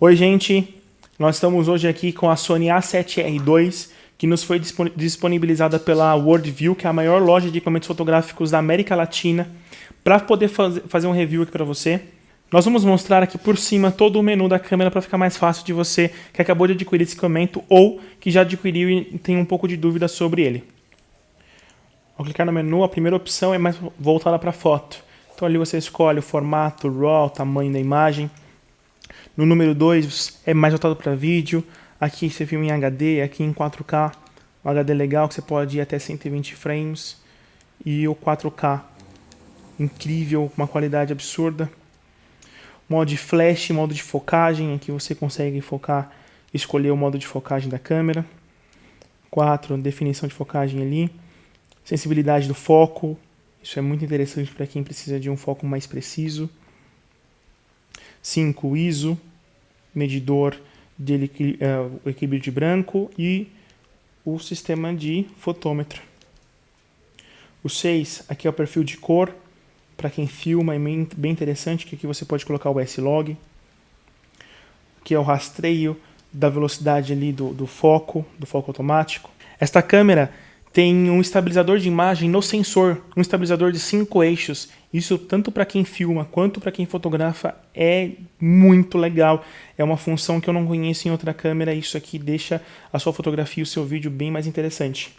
Oi gente, nós estamos hoje aqui com a Sony A7R2 que nos foi disponibilizada pela Worldview, que é a maior loja de equipamentos fotográficos da América Latina, para poder faz fazer um review aqui para você. Nós vamos mostrar aqui por cima todo o menu da câmera para ficar mais fácil de você que acabou de adquirir esse equipamento ou que já adquiriu e tem um pouco de dúvida sobre ele. Ao clicar no menu, a primeira opção é mais voltada para foto. Então ali você escolhe o formato, RAW, o tamanho da imagem. No número 2 é mais voltado para vídeo. Aqui você filma em HD, aqui em 4K. Um HD legal que você pode ir até 120 frames. E o 4K incrível, uma qualidade absurda. Modo de flash, modo de focagem, aqui você consegue focar, escolher o modo de focagem da câmera. 4, definição de focagem ali. Sensibilidade do foco, isso é muito interessante para quem precisa de um foco mais preciso. 5. ISO, medidor de uh, equilíbrio de branco e o sistema de fotômetro. O 6, aqui é o perfil de cor, para quem filma, é bem interessante, que aqui você pode colocar o S-Log. Aqui é o rastreio da velocidade ali do, do foco, do foco automático. Esta câmera tem um estabilizador de imagem no sensor, um estabilizador de cinco eixos. Isso tanto para quem filma quanto para quem fotografa é muito legal. É uma função que eu não conheço em outra câmera. Isso aqui deixa a sua fotografia e o seu vídeo bem mais interessante.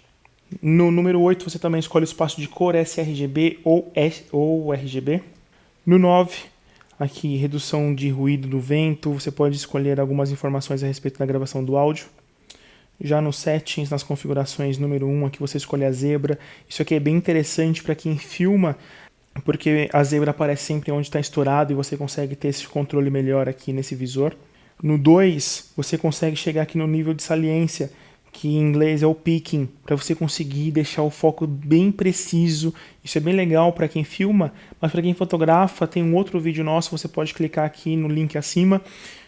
No número 8 você também escolhe o espaço de cor sRGB ou, S, ou RGB. No 9, aqui redução de ruído do vento, você pode escolher algumas informações a respeito da gravação do áudio. Já no settings, nas configurações número 1, aqui você escolhe a zebra. Isso aqui é bem interessante para quem filma, porque a zebra aparece sempre onde está estourado e você consegue ter esse controle melhor aqui nesse visor. No 2, você consegue chegar aqui no nível de saliência, que em inglês é o picking, para você conseguir deixar o foco bem preciso. Isso é bem legal para quem filma, mas para quem fotografa, tem um outro vídeo nosso, você pode clicar aqui no link acima,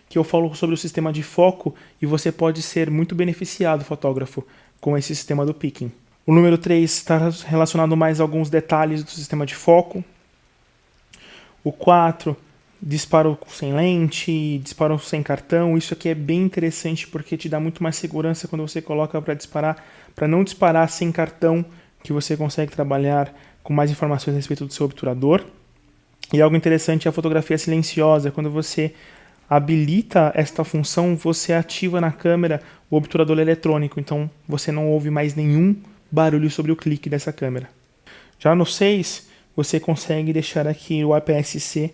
que eu falo sobre o sistema de foco e você pode ser muito beneficiado, fotógrafo, com esse sistema do picking. O número 3 está relacionado mais a alguns detalhes do sistema de foco. O 4, disparo sem lente, disparo sem cartão. Isso aqui é bem interessante porque te dá muito mais segurança quando você coloca para disparar, para não disparar sem cartão, que você consegue trabalhar com mais informações a respeito do seu obturador. E algo interessante é a fotografia silenciosa, quando você habilita esta função, você ativa na câmera o obturador eletrônico, então você não ouve mais nenhum barulho sobre o clique dessa câmera. Já no 6, você consegue deixar aqui o APS-C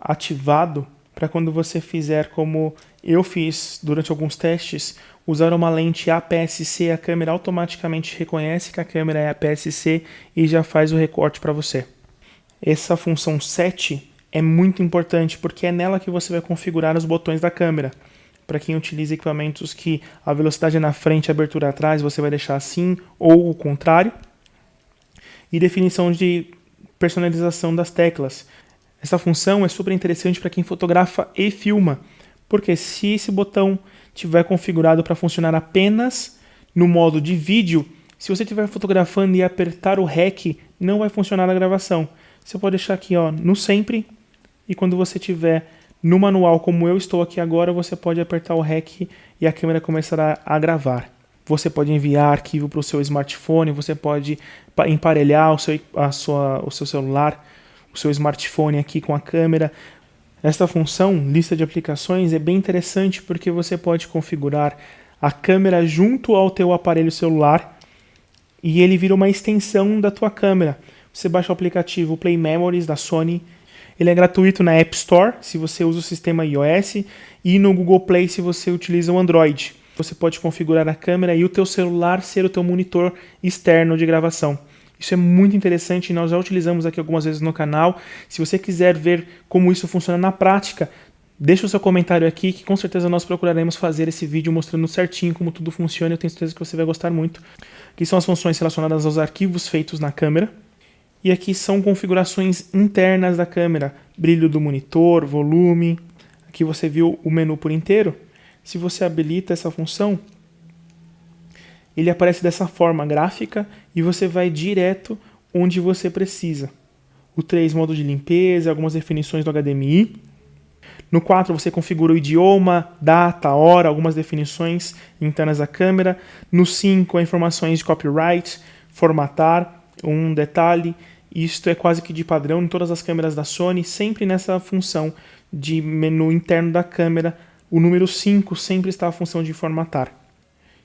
ativado para quando você fizer como eu fiz durante alguns testes, usar uma lente APS-C, a câmera automaticamente reconhece que a câmera é APS-C e já faz o recorte para você. Essa função 7 é muito importante porque é nela que você vai configurar os botões da câmera. Para quem utiliza equipamentos que a velocidade é na frente e a abertura atrás, você vai deixar assim ou o contrário. E definição de personalização das teclas. Essa função é super interessante para quem fotografa e filma, porque se esse botão tiver configurado para funcionar apenas no modo de vídeo, se você estiver fotografando e apertar o REC, não vai funcionar a gravação. Você pode deixar aqui ó, no sempre e quando você tiver no manual como eu estou aqui agora, você pode apertar o REC e a câmera começará a gravar. Você pode enviar arquivo para o seu smartphone, você pode emparelhar o seu, a sua, o seu celular, o seu smartphone aqui com a câmera. Esta função, lista de aplicações, é bem interessante porque você pode configurar a câmera junto ao teu aparelho celular e ele vira uma extensão da tua câmera. Você baixa o aplicativo Play Memories da Sony ele é gratuito na App Store, se você usa o sistema iOS, e no Google Play, se você utiliza o Android. Você pode configurar a câmera e o teu celular ser o teu monitor externo de gravação. Isso é muito interessante e nós já utilizamos aqui algumas vezes no canal. Se você quiser ver como isso funciona na prática, deixa o seu comentário aqui que com certeza nós procuraremos fazer esse vídeo mostrando certinho como tudo funciona. Eu tenho certeza que você vai gostar muito. Aqui são as funções relacionadas aos arquivos feitos na câmera. E aqui são configurações internas da câmera, brilho do monitor, volume. Aqui você viu o menu por inteiro. Se você habilita essa função, ele aparece dessa forma gráfica e você vai direto onde você precisa. O 3, modo de limpeza, algumas definições do HDMI. No 4 você configura o idioma, data, hora, algumas definições internas da câmera. No 5 informações de copyright, formatar, um detalhe. Isto é quase que de padrão em todas as câmeras da Sony, sempre nessa função de menu interno da câmera. O número 5 sempre está a função de formatar.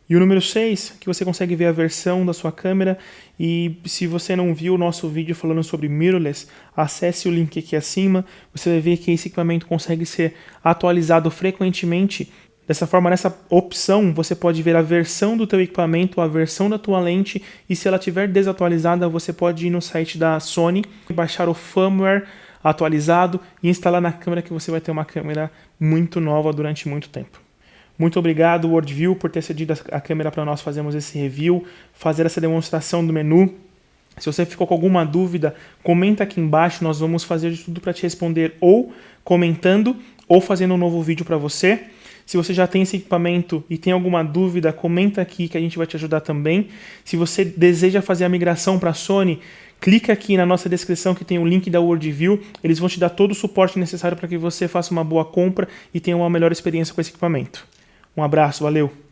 E o número 6, que você consegue ver a versão da sua câmera. E se você não viu o nosso vídeo falando sobre mirrorless, acesse o link aqui acima. Você vai ver que esse equipamento consegue ser atualizado frequentemente. Dessa forma, nessa opção, você pode ver a versão do teu equipamento, a versão da tua lente, e se ela estiver desatualizada, você pode ir no site da Sony, baixar o firmware atualizado e instalar na câmera que você vai ter uma câmera muito nova durante muito tempo. Muito obrigado, WorldView, por ter cedido a câmera para nós fazermos esse review, fazer essa demonstração do menu. Se você ficou com alguma dúvida, comenta aqui embaixo, nós vamos fazer de tudo para te responder ou comentando ou fazendo um novo vídeo para você. Se você já tem esse equipamento e tem alguma dúvida, comenta aqui que a gente vai te ajudar também. Se você deseja fazer a migração para a Sony, clica aqui na nossa descrição que tem o link da WorldView. Eles vão te dar todo o suporte necessário para que você faça uma boa compra e tenha uma melhor experiência com esse equipamento. Um abraço, valeu!